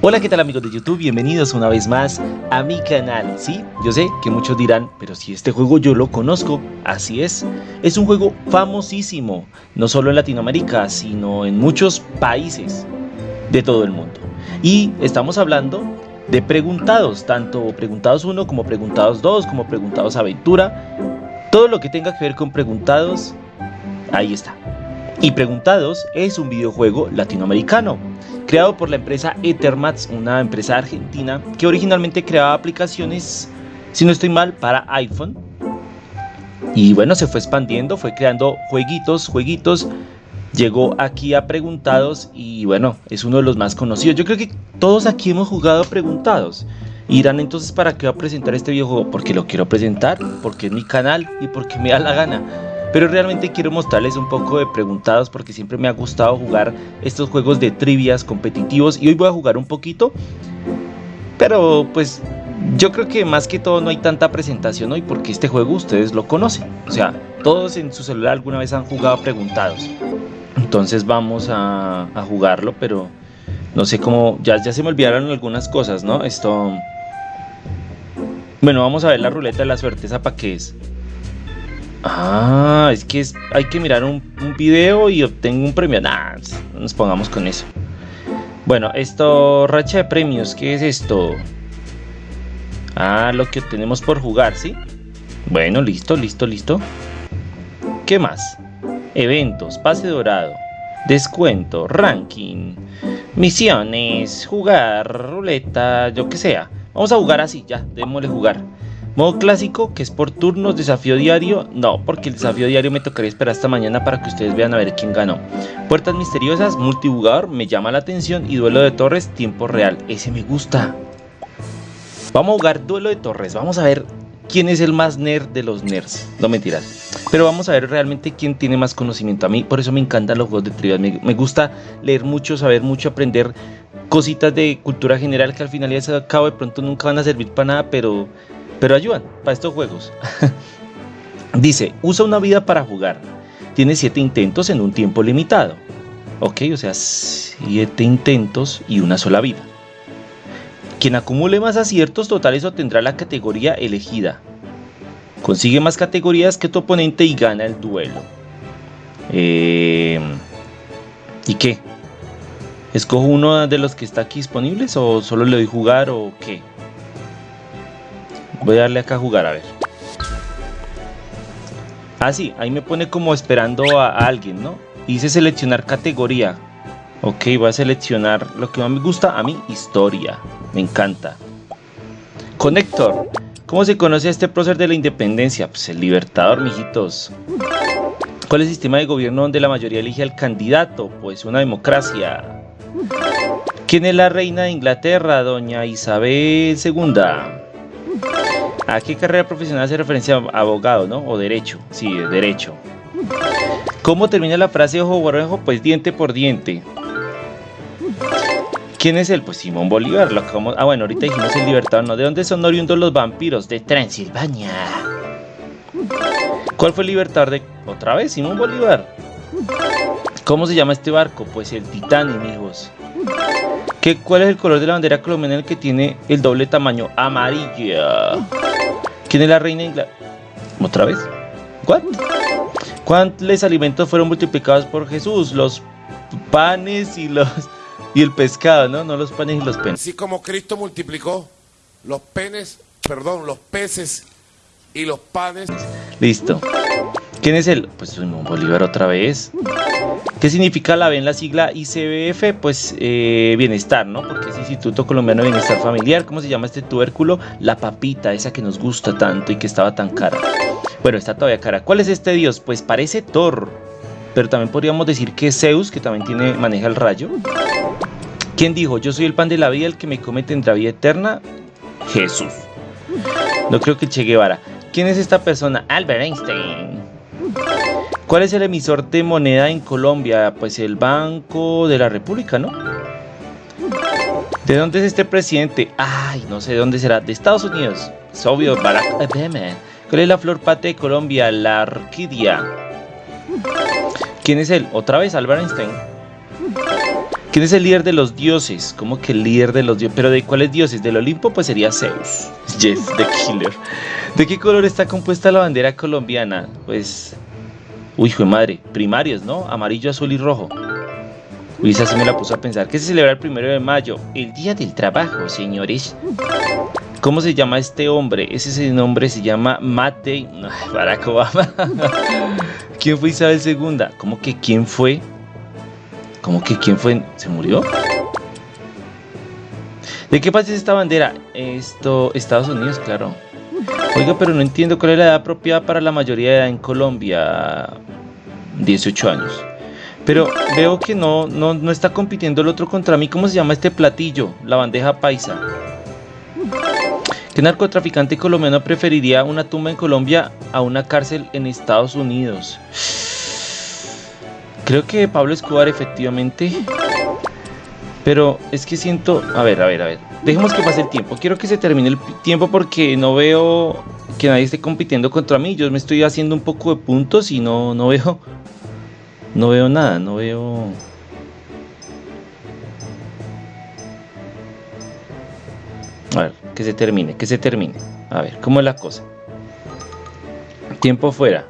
Hola, ¿qué tal amigos de YouTube? Bienvenidos una vez más a mi canal. Sí, yo sé que muchos dirán, pero si este juego yo lo conozco, así es. Es un juego famosísimo, no solo en Latinoamérica, sino en muchos países de todo el mundo. Y estamos hablando de preguntados, tanto preguntados 1 como preguntados 2, como preguntados aventura. Todo lo que tenga que ver con preguntados, ahí está. Y Preguntados es un videojuego latinoamericano creado por la empresa Ethermats, una empresa argentina que originalmente creaba aplicaciones, si no estoy mal, para iPhone. Y bueno, se fue expandiendo, fue creando jueguitos, jueguitos. Llegó aquí a Preguntados y bueno, es uno de los más conocidos. Yo creo que todos aquí hemos jugado Preguntados. Irán entonces para qué va a presentar este videojuego? Porque lo quiero presentar, porque es mi canal y porque me da la gana. Pero realmente quiero mostrarles un poco de preguntados porque siempre me ha gustado jugar estos juegos de trivias competitivos y hoy voy a jugar un poquito. Pero pues yo creo que más que todo no hay tanta presentación hoy porque este juego ustedes lo conocen. O sea, todos en su celular alguna vez han jugado preguntados. Entonces vamos a, jugarlo, pero no sé cómo, ya, ya se me olvidaron algunas cosas, ¿no? Esto... Bueno, vamos a ver la ruleta de la suerte, ¿esa para qué es? Ah, es que hay que mirar un, video y obtengo un premio. Nah, nos pongamos con eso. Bueno, esto, racha de premios, ¿qué es esto? Ah, lo que obtenemos por jugar, ¿sí? Bueno, listo, listo, listo. ¿Qué más? Eventos, pase dorado, descuento, ranking, misiones, jugar, ruleta, yo que sea. Vamos a jugar así, ya, démosle jugar. Modo clásico, que es por turnos, desafío diario. No, porque el desafío diario me tocaría esperar hasta mañana para que ustedes vean a ver quién ganó. Puertas misteriosas, multijugador, me llama la atención. Y duelo de torres, tiempo real. Ese me gusta. Vamos a jugar duelo de torres. Vamos a ver quién es el más nerd de los nerds. No mentiras. Pero vamos a ver realmente quién tiene más conocimiento. A mí por eso me encantan los juegos de trivia. Me, gusta leer mucho, saber mucho, aprender cositas de cultura general que al final ya se cabo de pronto nunca van a servir para nada, pero pero ayudan para estos juegos. Dice, usa una vida para jugar. Tiene 7 intentos en un tiempo limitado. Ok, o sea, 7 intentos y una sola vida. Quien acumule más aciertos totales obtendrá la categoría elegida. Consigue más categorías que tu oponente y gana el duelo. Eh, ¿Y qué? ¿Escojo uno de los que está aquí disponibles o solo le doy jugar o qué? Voy a darle acá a jugar, a ver. Ah, sí, ahí me pone como esperando a, alguien, ¿no? Dice seleccionar categoría. Ok, voy a seleccionar lo que más me gusta a mí, historia. Me encanta. Conector. ¿Cómo se conoce este prócer de la independencia? Pues el libertador, mijitos. ¿Cuál es el sistema de gobierno donde la mayoría elige al candidato? Pues una democracia. ¿Quién es la reina de Inglaterra? Doña Isabel II. ¿A qué carrera profesional hace referencia abogado, no? O derecho. Sí, derecho. ¿Cómo termina la frase ojo por? Pues diente por diente. ¿Quién es él? Pues Simón Bolívar. Lo Ah, bueno, ahorita dijimos el libertador, ¿no? ¿De dónde son oriundos los vampiros? De Transilvania. ¿Cuál fue el libertador de...? Otra vez, Simón Bolívar. ¿Cómo se llama este barco? Pues el Titanic, amigos. ¿Qué, ¿Cuál es el color de la bandera colombiana que tiene el doble tamaño? Amarilla. ¿Quién es la reina de Inglaterra? ¿Otra vez? ¿What? ¿Cuántos alimentos fueron multiplicados por Jesús? Los panes y los y el pescado, ¿no? No los panes y los penes. Así como Cristo multiplicó los penes, perdón, los peces y los panes. Listo. ¿Quién es él? Pues Simón Bolívar otra vez. ¿Qué significa la B en la sigla ICBF? Pues eh, bienestar, ¿no? Porque es Instituto Colombiano de Bienestar Familiar. ¿Cómo se llama este tubérculo? La papita, esa que nos gusta tanto y que estaba tan cara. Bueno, está todavía cara. ¿Cuál es este dios? Pues parece Thor. Pero también podríamos decir que es Zeus, que también maneja el rayo. ¿Quién dijo? Yo soy el pan de la vida, el que me come tendrá vida eterna. Jesús. No creo que Che Guevara. ¿Quién es esta persona? Albert Einstein. ¿Cuál es el emisor de moneda en Colombia? Pues el Banco de la República, ¿no? ¿De dónde es este presidente? Ay, no sé de dónde será. De Estados Unidos. Es obvio, Barack Obama. ¿Cuál es la flor pate de Colombia? La orquídea. ¿Quién es él? Otra vez, Albert Einstein. ¿Quién es el líder de los dioses? ¿Cómo que el líder de los dioses? ¿Pero de cuáles dioses? ¿Del Olimpo? Pues sería Zeus. Jeff the Killer. ¿De qué color está compuesta la bandera colombiana? Pues... Uy, hijo de madre. Primarios, ¿no? Amarillo, azul y rojo. Uy, esa sí me la puso a pensar. ¿Qué se celebra el primero de mayo? El Día del Trabajo, señores. ¿Cómo se llama este hombre? Ese nombre se llama Matt Barack Obama. ¿Quién fue Isabel II? ¿Cómo que quién fue? ¿Cómo que quién fue? ¿Se murió? ¿De qué país es esta bandera? Esto, Estados Unidos, claro. Oiga, pero no entiendo cuál es la edad apropiada para la mayoría de edad en Colombia. 18 años. Pero veo que no, no, no está compitiendo el otro contra mí. ¿Cómo se llama este platillo? La bandeja paisa. ¿Qué narcotraficante colombiano preferiría una tumba en Colombia a una cárcel en Estados Unidos? Creo que Pablo Escobar efectivamente. Pero es que siento... A ver, a ver, a ver. Dejemos que pase el tiempo. Quiero que se termine el tiempo porque no veo que nadie esté compitiendo contra mí. Yo me estoy haciendo un poco de puntos y no, no veo... No veo nada, no veo... A ver, que se termine, que se termine. A ver, ¿cómo es la cosa? Tiempo fuera.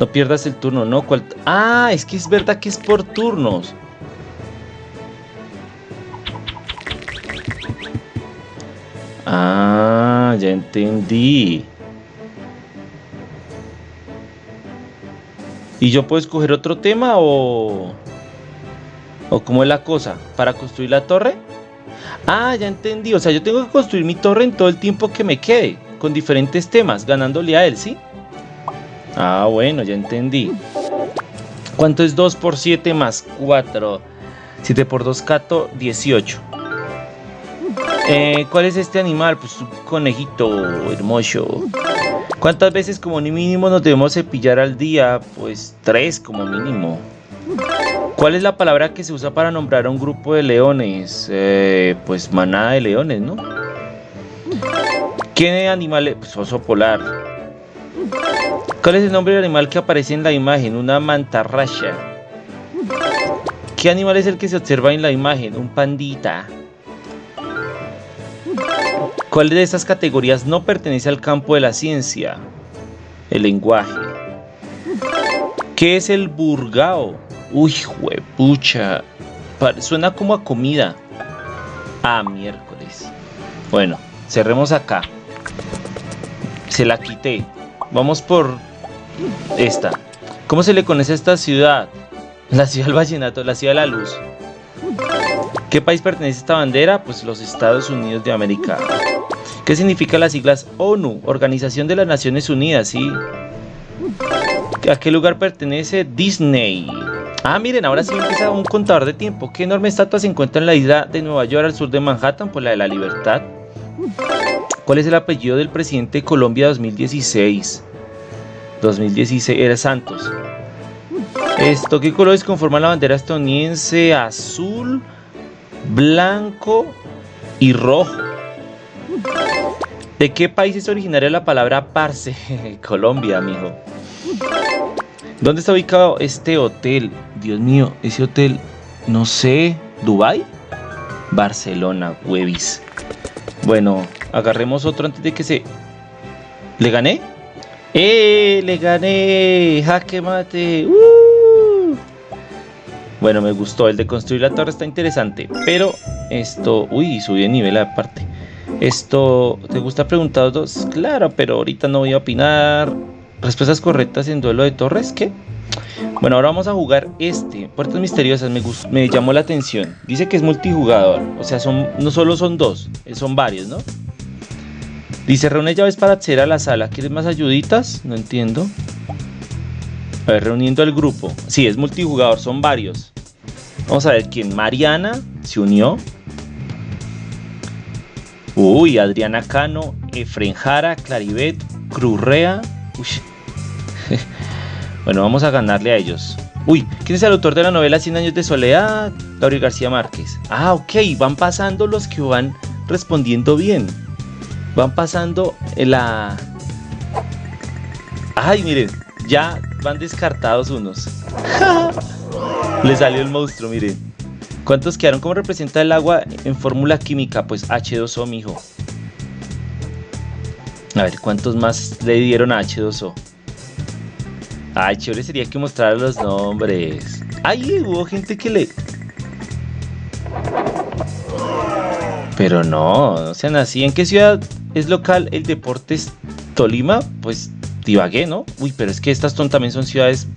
No pierdas el turno, ¿no? Ah, es que es verdad que es por turnos. Ah, ya entendí. ¿Y yo puedo escoger otro tema o... ¿O cómo es la cosa? ¿Para construir la torre? Ah, ya entendí. O sea, yo tengo que construir mi torre en todo el tiempo que me quede, con diferentes temas, ganándole a él, ¿sí? Ah, bueno, ya entendí. ¿Cuánto es 2 por 7 más 4? 7 por 2, cato, 18. Eh, ¿Cuál es este animal? Pues un conejito hermoso. ¿Cuántas veces como mínimo nos debemos cepillar al día? Pues 3 como mínimo. ¿Cuál es la palabra que se usa para nombrar a un grupo de leones? Eh, pues manada de leones, ¿no? ¿Qué animal es? Pues oso polar. ¿Cuál es el nombre del animal que aparece en la imagen? Una mantarraya. ¿Qué animal es el que se observa en la imagen? Un pandita. ¿Cuál de estas categorías no pertenece al campo de la ciencia? El lenguaje. ¿Qué es el burgao? Uy, pucha. Suena como a comida. Ah, miércoles. Bueno, cerremos acá. Se la quité. Vamos por esta. ¿Cómo se le conoce a esta ciudad? La ciudad del vallenato, la ciudad de la luz. ¿Qué país pertenece esta bandera? Pues los Estados Unidos de América. ¿Qué significan las siglas ONU? Organización de las Naciones Unidas, ¿sí? ¿A qué lugar pertenece Disney? Ah, miren, ahora sí empieza un contador de tiempo. ¿Qué enorme estatua se encuentra en la isla de Nueva York al sur de Manhattan? Pues la de la libertad. ¿Cuál es el apellido del presidente de Colombia 2016? 2016 era Santos. Esto, ¿qué colores conforman la bandera estadounidense? Azul, blanco y rojo. ¿De qué país es originaria la palabra parce? Colombia, amigo. ¿Dónde está ubicado este hotel? Dios mío, ese hotel, no sé, ¿Dubai? Barcelona, huevis. Bueno, agarremos otro antes de que se... ¿Le gané? ¡Eh! ¡Le gané! ¡Jaque mate! ¡Uh! Bueno, me gustó. El de construir la torre está interesante. Pero esto... Uy, subí de nivel aparte. Esto... ¿Te gusta preguntar dos? Claro, pero ahorita no voy a opinar. Respuestas correctas en duelo de torres, ¿qué? Bueno, ahora vamos a jugar este. Puertas misteriosas, me, me llamó la atención. Dice que es multijugador. O sea, son, no solo son dos, eh, son varios, ¿no? Dice, reúne llaves para acceder a la sala. ¿Quieres más ayuditas? No entiendo. A ver, reuniendo al grupo. Sí, es multijugador, son varios. Vamos a ver quién. Mariana se unió. Uy, Adriana Cano, Efren Jara, Claribet, Crurrea. Uy, bueno, vamos a ganarle a ellos. Uy, ¿quién es el autor de la novela 100 años de soledad? Gabriel García Márquez. Ah, ok, van pasando los que van respondiendo bien. Van pasando la... Ay, miren, ya van descartados unos. Le salió el monstruo, miren. ¿Cuántos quedaron? ¿Cómo representa el agua en fórmula química? Pues H2O, mijo. A ver, ¿cuántos más le dieron a H2O? Ay, chévere sería que mostrara los nombres. Ay, hubo gente que le... Pero no, no sean así. ¿En qué ciudad es local el Deportes Tolima? Pues Ibagué, ¿no? Uy, pero es que estas también son ciudades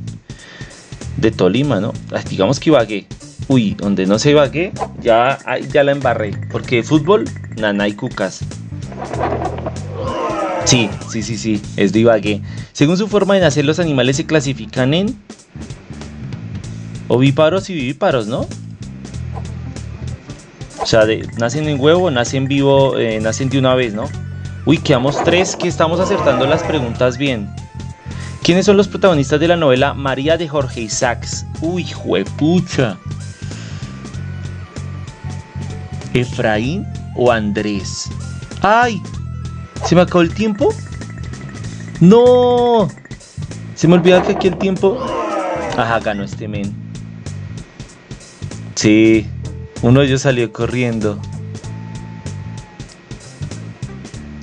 de Tolima, ¿no? digamos que Ibagué. Uy, donde no se Ibagué, ya, ya la embarré. Porque fútbol, nana y cucas. Sí, sí, sí, sí, es de Ibagué. Según su forma de nacer, los animales se clasifican en ovíparos y vivíparos, ¿no? O sea, nacen en huevo, nacen vivo, eh, nacen de una vez, ¿no? Uy, quedamos tres que estamos acertando las preguntas bien. ¿Quiénes son los protagonistas de la novela María de Jorge Isaacs? Uy, juepucha. ¿Efraín o Andrés? ¡Ay! ¿Se me acabó el tiempo? ¡No! Se me olvidó que aquí el tiempo. Ajá, ganó este men. Sí, uno de ellos salió corriendo.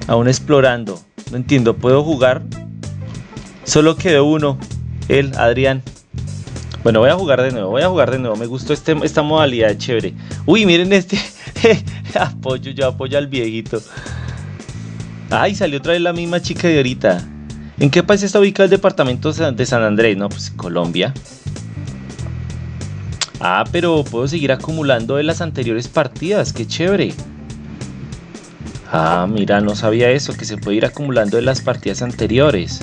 Aún explorando. No entiendo, ¿puedo jugar? Solo quedó uno. Él, Adrián. Bueno, voy a jugar de nuevo, voy a jugar de nuevo. Me gustó este, esta modalidad chévere. Uy, miren este. apoyo, yo apoyo al viejito. Ay, salió otra vez la misma chica de ahorita. ¿En qué país está ubicado el departamento de San Andrés? No, pues Colombia. Ah, pero puedo seguir acumulando de las anteriores partidas. Qué chévere. Ah, mira, no sabía eso, que se puede ir acumulando de las partidas anteriores.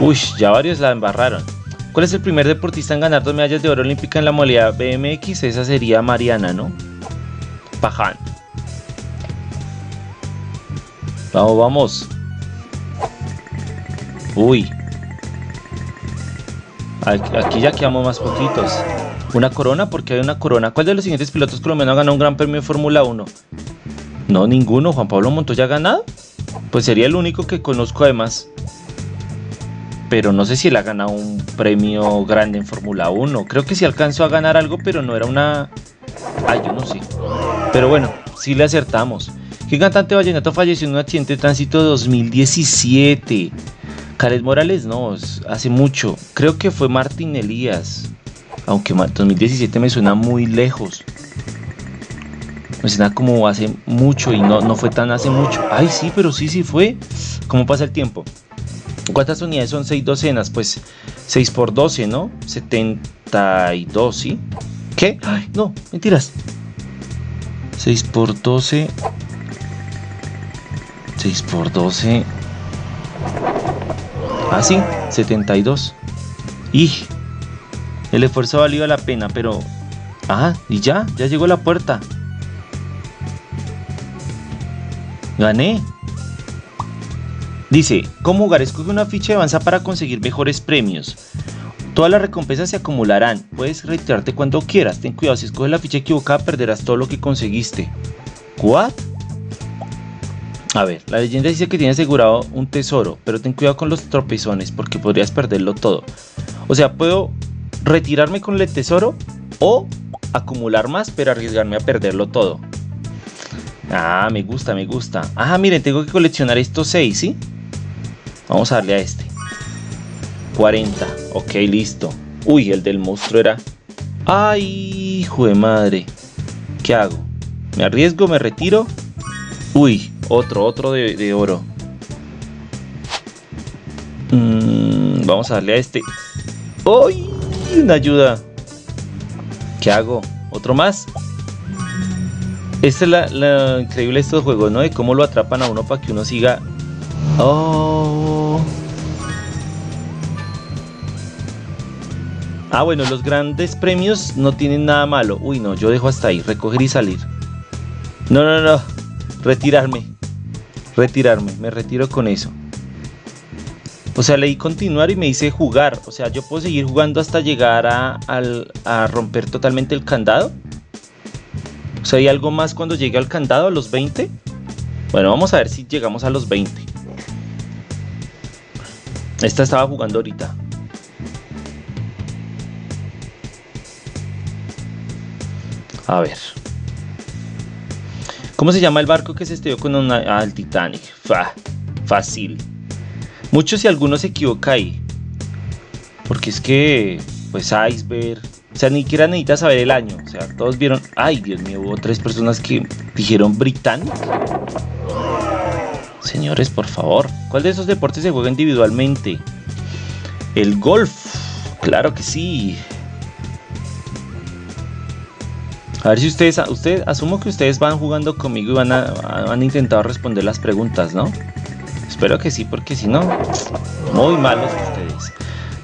Uy, ya varios la embarraron. ¿Cuál es el primer deportista en ganar dos medallas de oro olímpica en la modalidad BMX? Esa sería Mariana, ¿no? Paján. Vamos, vamos. Uy. Aquí ya quedamos más poquitos. Una corona, porque hay una corona. ¿Cuál de los siguientes pilotos colombianos ha ganado un gran premio de Fórmula 1? No, ninguno. Juan Pablo Montoya ha ganado. Pues sería el único que conozco además. Pero no sé si él ha ganado un premio grande en Fórmula 1. Creo que sí alcanzó a ganar algo, pero no era una... Ay, yo no sé. Pero bueno, sí le acertamos. ¿Qué cantante vallenato falleció en un accidente de tránsito 2017? Khaled Morales no, hace mucho. Creo que fue Martín Elías. Aunque 2017 me suena muy lejos. Me suena como hace mucho y no, no fue tan hace mucho. Ay, sí, pero sí, sí fue. ¿Cómo pasa el tiempo? ¿Cuántas unidades son 6 docenas? Pues 6 por 12, ¿no? 72, ¿sí? ¿Qué? Ay, no, mentiras. 6 por 12 6 por 12. Ah, sí, 72. Y el esfuerzo valió la pena, pero... Ah, y ya, ya llegó la puerta. Gané. Dice, ¿cómo jugar? Escoge una ficha de avanza para conseguir mejores premios. Todas las recompensas se acumularán. Puedes retirarte cuando quieras. Ten cuidado, si escoges la ficha equivocada perderás todo lo que conseguiste. ¿What? A ver, la leyenda dice que tiene asegurado un tesoro, pero ten cuidado con los tropezones porque podrías perderlo todo. O sea, puedo retirarme con el tesoro o acumular más, pero arriesgarme a perderlo todo. Ah, me gusta, me gusta. Ah, miren, tengo que coleccionar estos 6, ¿sí? Vamos a darle a este. 40. Ok, listo. Uy, el del monstruo era... ¡Ay, hijo de madre! ¿Qué hago? ¿Me arriesgo? ¿Me retiro? Uy, otro, otro de, oro. Mm, vamos a darle a este. ¡Uy! Una ayuda. ¿Qué hago? ¿Otro más? Esta es la, increíble de estos juegos, ¿no? De cómo lo atrapan a uno para que uno siga. ¡Oh! Ah, bueno, los grandes premios no tienen nada malo. Uy, no, yo dejo hasta ahí. Recoger y salir. No, no, no. Retirarme retirarme, me retiro con eso. O sea, leí continuar y me dice jugar. O sea, yo puedo seguir jugando hasta llegar a, a romper totalmente el candado. O sea, ¿hay algo más cuando llegue al candado a los 20? Bueno, vamos a ver si llegamos a los 20. Esta estaba jugando ahorita. A ver. ¿Cómo se llama el barco que se estrelló con una... Ah, el Titanic. Fa, fácil. Muchos y algunos se equivocan ahí. Porque es que, pues iceberg. O sea, ni siquiera necesitas saber el año. O sea, todos vieron. Ay, Dios mío, hubo tres personas que dijeron Britannic. Señores, por favor. ¿Cuál de esos deportes se juega individualmente? El golf. Claro que sí. A ver si ustedes, usted, asumo que ustedes van jugando conmigo y van a, han intentado responder las preguntas, ¿no? Espero que sí, porque si no, muy malos ustedes.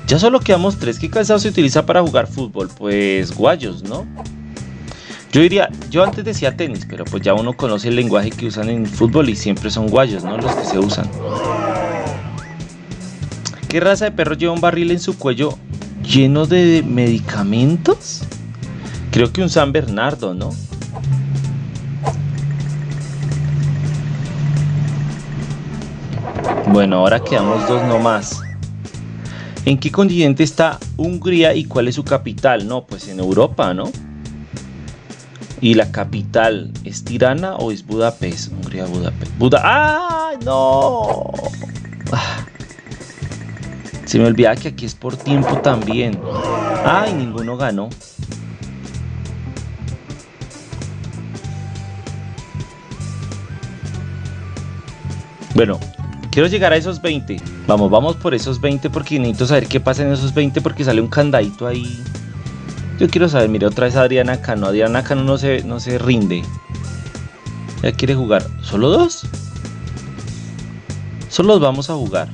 Ya solo quedamos tres. ¿Qué calzado se utiliza para jugar fútbol? Pues guayos, ¿no? Yo diría, yo antes decía tenis, pero pues ya uno conoce el lenguaje que usan en fútbol y siempre son guayos, ¿no? Los que se usan. ¿Qué raza de perro lleva un barril en su cuello lleno de medicamentos? Creo que un San Bernardo, ¿no? Bueno, ahora quedamos dos nomás. ¿En qué continente está Hungría y cuál es su capital? No, pues en Europa, ¿no? ¿Y la capital es Tirana o es Budapest? Hungría, Budapest. Buda ¡Ah! ¡No! Se me olvida que aquí es por tiempo también. ¡Ay! Ninguno ganó. Bueno, quiero llegar a esos 20. Vamos, vamos por esos 20 porque necesito saber qué pasa en esos 20 porque sale un candadito ahí yo quiero saber, mire, otra vez Adriana Cano. Adriana Cano no se, no se rinde. Ya quiere jugar. ¿Solo dos? Solo los vamos a jugar.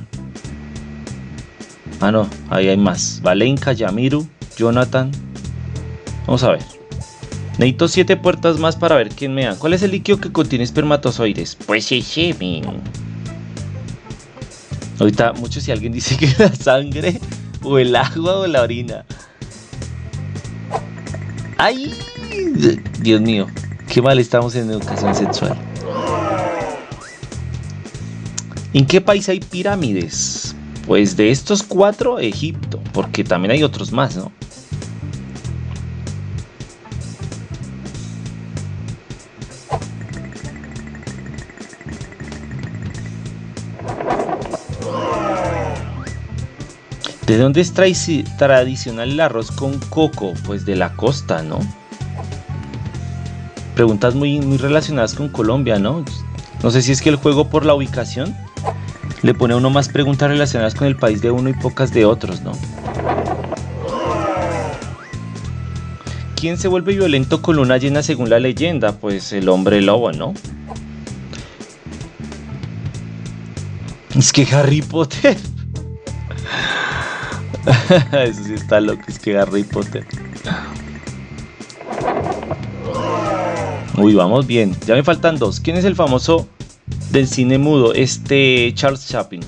Ah, no, ahí hay más. Valenka, Yamiru, Jonathan. Vamos a ver. Necesito siete puertas más para ver quién me da. ¿Cuál es el líquido que contiene espermatozoides? Pues el semen. Ahorita, mucho si alguien dice que la sangre, o el agua, o la orina. ¡Ay! Dios mío, qué mal estamos en educación sexual. ¿En qué país hay pirámides? Pues de estos cuatro, Egipto, porque también hay otros más, ¿no? ¿De dónde es tradicional el arroz con coco? Pues de la costa, ¿no? Preguntas muy, relacionadas con Colombia, ¿no? No sé si es que el juego por la ubicación le pone a uno más preguntas relacionadas con el país de uno y pocas de otros, ¿no? ¿Quién se vuelve violento con luna llena según la leyenda? Pues el hombre lobo, ¿no? Es que Harry Potter Eso sí está loco, es que Harry Potter. Uy, vamos bien. Ya me faltan dos. ¿Quién es el famoso del cine mudo? Este Charles Chaplin.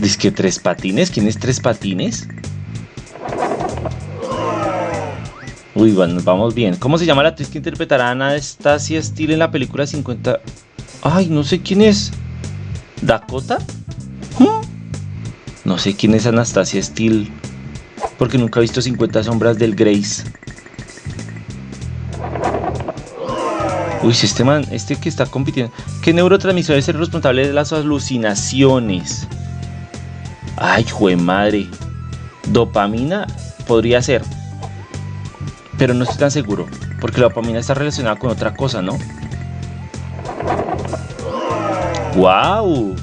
Dice que tres patines. ¿Quién es tres patines? Uy, bueno, vamos bien. ¿Cómo se llama la actriz que interpretará a Anastasia Steele en la película 50? Ay, no sé quién es. ¿Dakota? No sé quién es Anastasia Steele, porque nunca he visto 50 sombras del Grace. Uy, este man, este que está compitiendo. ¿Qué neurotransmisor es el responsable de las alucinaciones? Ay, jue madre. Dopamina podría ser. Pero no estoy tan seguro. Porque la dopamina está relacionada con otra cosa, ¿no? ¡Wow!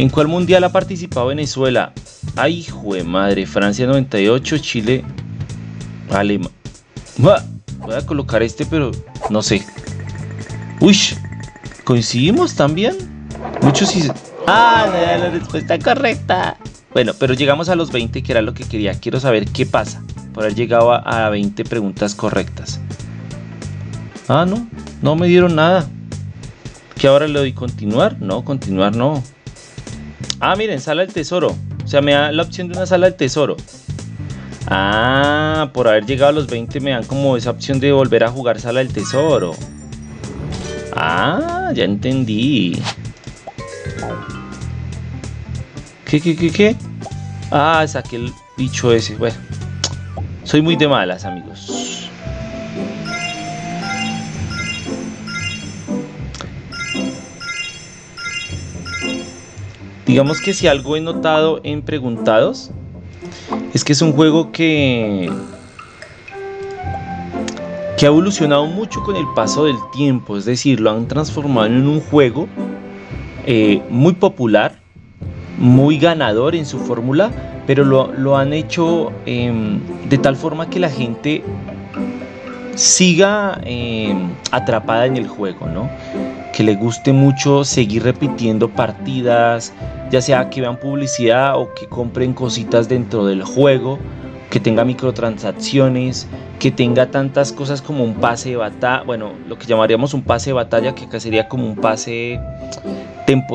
¿En cuál mundial ha participado Venezuela? Ay, jue madre, Francia 98, Chile, Alemania. Voy a colocar este, pero no sé. Uy, ¿coincidimos también? Muchos sí. Ah, la respuesta correcta. Bueno, pero llegamos a los 20, que era lo que quería. Quiero saber qué pasa por haber llegado a 20 preguntas correctas. Ah, no, no me dieron nada. ¿Que ahora le doy continuar? No, continuar no. Ah, miren, sala del tesoro. O sea, me da la opción de una sala del tesoro. Ah, por haber llegado a los 20 me dan como esa opción de volver a jugar sala del tesoro. Ah, ya entendí. ¿Qué, qué, qué, qué? Ah, saqué el bicho ese. Bueno, Soy muy de malas, amigos. Digamos que si algo he notado en preguntados es que es un juego que que ha evolucionado mucho con el paso del tiempo, es decir, lo han transformado en un juego eh, muy popular, muy ganador en su fórmula, pero lo, han hecho em, de tal forma que la gente siga em, atrapada en el juego, ¿no? Que le guste mucho seguir repitiendo partidas, ya sea que vean publicidad o que compren cositas dentro del juego que tenga microtransacciones, que tenga tantas cosas como un pase de batalla, bueno, lo que llamaríamos un pase de batalla, que acá sería como un pase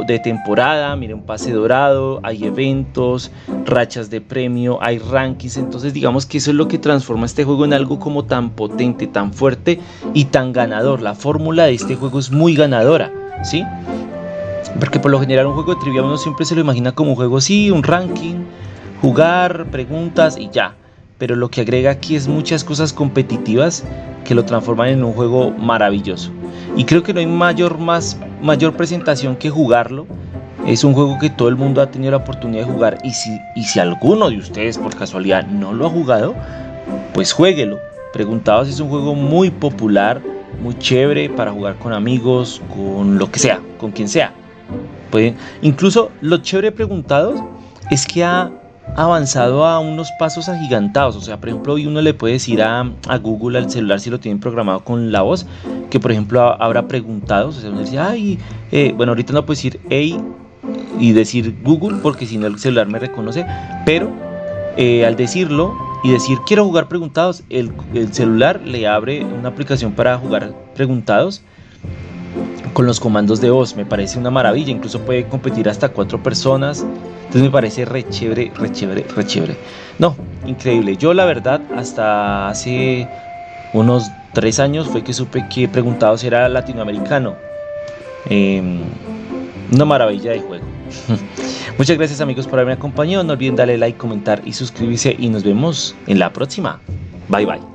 de temporada, mire, un pase dorado, hay eventos, rachas de premio, hay rankings, entonces digamos que eso es lo que transforma este juego en algo como tan potente, tan fuerte y tan ganador. La fórmula de este juego es muy ganadora, ¿sí? Porque por lo general un juego de trivia uno siempre se lo imagina como un juego así, un ranking, jugar, preguntas y ya pero lo que agrega aquí es muchas cosas competitivas que lo transforman en un juego maravilloso. Y creo que no hay mayor, más, mayor presentación que jugarlo. Es un juego que todo el mundo ha tenido la oportunidad de jugar y si, y si alguno de ustedes por casualidad no lo ha jugado, pues jueguelo. Preguntados es un juego muy popular, muy chévere para jugar con amigos, con lo que sea, con quien sea. Pueden, incluso lo chévere preguntados es que ha avanzado a unos pasos agigantados. O sea, por ejemplo, hoy uno le puede decir a, Google, al celular, si lo tienen programado con la voz, que por ejemplo habrá preguntados. O sea, uno ay, eh, bueno, ahorita no puedo decir hey y decir Google, porque si no el celular me reconoce, pero eh, al decirlo y decir quiero jugar preguntados, el, el celular le abre una aplicación para jugar preguntados con los comandos de voz. Me parece una maravilla, incluso puede competir hasta cuatro personas. Entonces me parece re chévere, re chévere, re chévere. No, increíble. Yo la verdad hasta hace unos tres años fue que supe que preguntado si era latinoamericano. Em, una maravilla de juego. Muchas gracias amigos por haberme acompañado. No olviden darle like, comentar y suscribirse y nos vemos en la próxima. Bye bye.